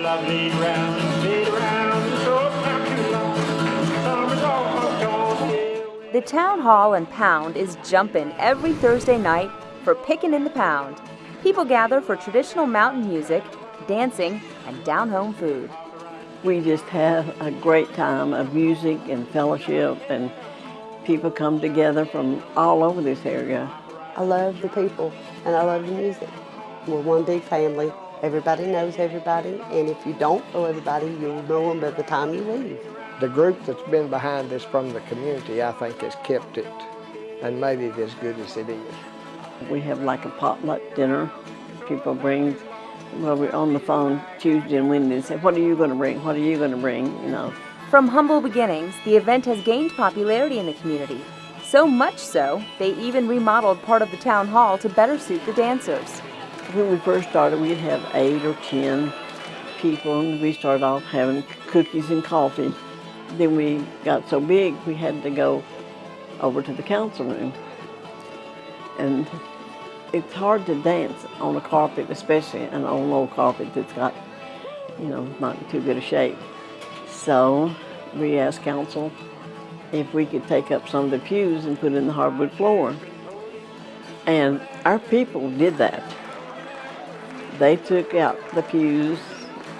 love lead round and speed so not too long. Summer's almost gone, yeah. The town hall and pound is jumping every Thursday night for Pickin' in the Pound. People gather for traditional mountain music, dancing, and down home food. We just have a great time of music and fellowship, and people come together from all over this area. I love the people and I love the music. We're one big family. Everybody knows everybody, and if you don't know everybody, you'll know them by the time you leave. The group that's been behind this from the community, I think, has kept it and made it as good as it is. We have like a potluck dinner. People bring, well, we're on the phone Tuesday and Wednesday and say, what are you going to bring? What are you going to bring? You know, From humble beginnings, the event has gained popularity in the community. So much so, they even remodeled part of the town hall to better suit the dancers. When we first started, we'd have eight or ten people, and we started off having cookies and coffee. Then we got so big, we had to go over to the council room. And it's hard to dance on a carpet, especially an old, old carpet that's got, you know, not in too good a shape. So we asked council if we could take up some of the pews and put in the hardwood floor. And our people did that. They took out the pews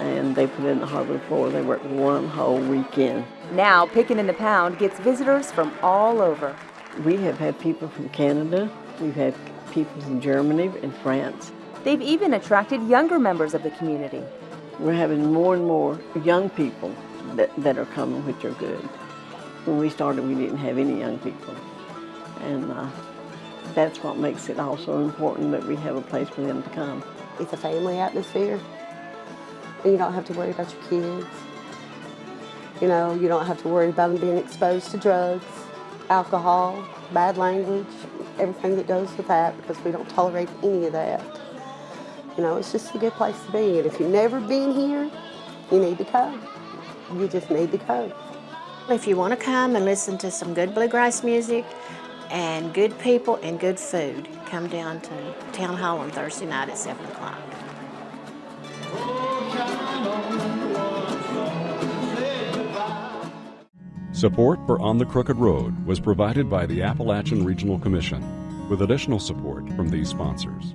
and they put in the hardwood floor. They worked one whole weekend. Now, Pickin' in the Pound gets visitors from all over. We have had people from Canada, we've had people from Germany and France. They've even attracted younger members of the community. We're having more and more young people that, that are coming, which are good. When we started, we didn't have any young people. And uh, that's what makes it also important that we have a place for them to come. It's a family atmosphere. And you don't have to worry about your kids. You know, you don't have to worry about them being exposed to drugs, alcohol, bad language, everything that goes with that because we don't tolerate any of that. You know, it's just a good place to be. And if you've never been here, you need to come. You just need to come. If you want to come and listen to some good bluegrass music and good people and good food, come down to Town Hall on Thursday night at 7 o'clock. Support for On the Crooked Road was provided by the Appalachian Regional Commission, with additional support from these sponsors.